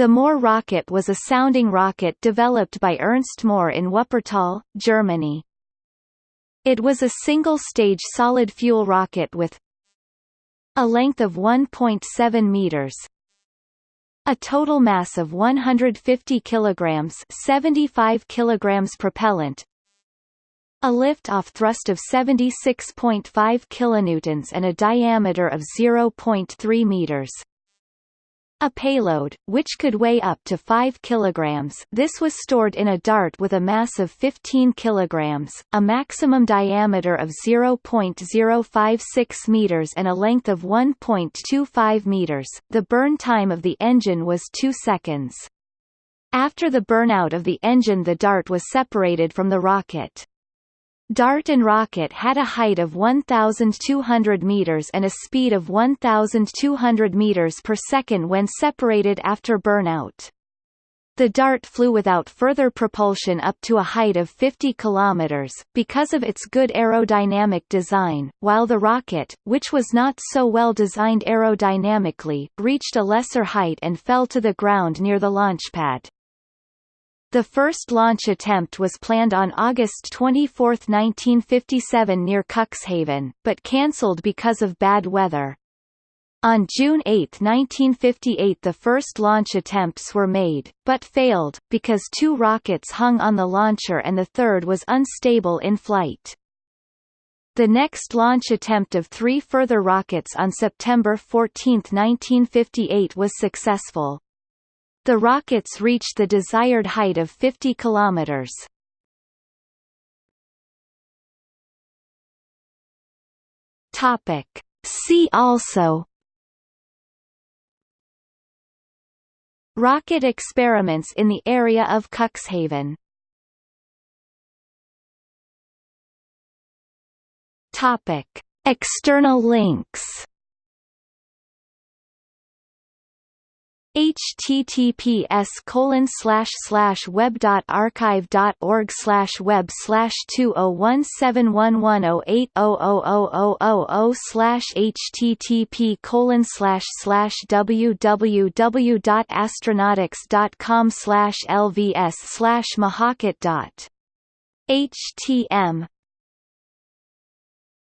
The Mohr rocket was a sounding rocket developed by Ernst Mohr in Wuppertal, Germany. It was a single-stage solid-fuel rocket with a length of 1.7 meters, a total mass of 150 kilograms, 75 kilograms propellant, a lift-off thrust of 76.5 kilonewtons and a diameter of 0.3 meters. A payload, which could weigh up to 5 kg this was stored in a dart with a mass of 15 kg, a maximum diameter of 0.056 meters and a length of 1.25 meters. The burn time of the engine was 2 seconds. After the burnout of the engine the dart was separated from the rocket. Dart and rocket had a height of 1,200 meters and a speed of 1,200 meters per second when separated after burnout. The Dart flew without further propulsion up to a height of 50 kilometers, because of its good aerodynamic design, while the rocket, which was not so well designed aerodynamically, reached a lesser height and fell to the ground near the launchpad. The first launch attempt was planned on August 24, 1957 near Cuxhaven, but cancelled because of bad weather. On June 8, 1958 the first launch attempts were made, but failed, because two rockets hung on the launcher and the third was unstable in flight. The next launch attempt of three further rockets on September 14, 1958 was successful. The rockets reached the desired height of 50 kilometers. Topic. See also Rocket experiments in the area of Cuxhaven Topic. External links https colon slash slash web dot archive dot org slash web slash two oh one seven one one oh eight oh oh oh oh oh oh slash http colon slash slash www dot astronautix dot com slash lvs slash mahakit dot htm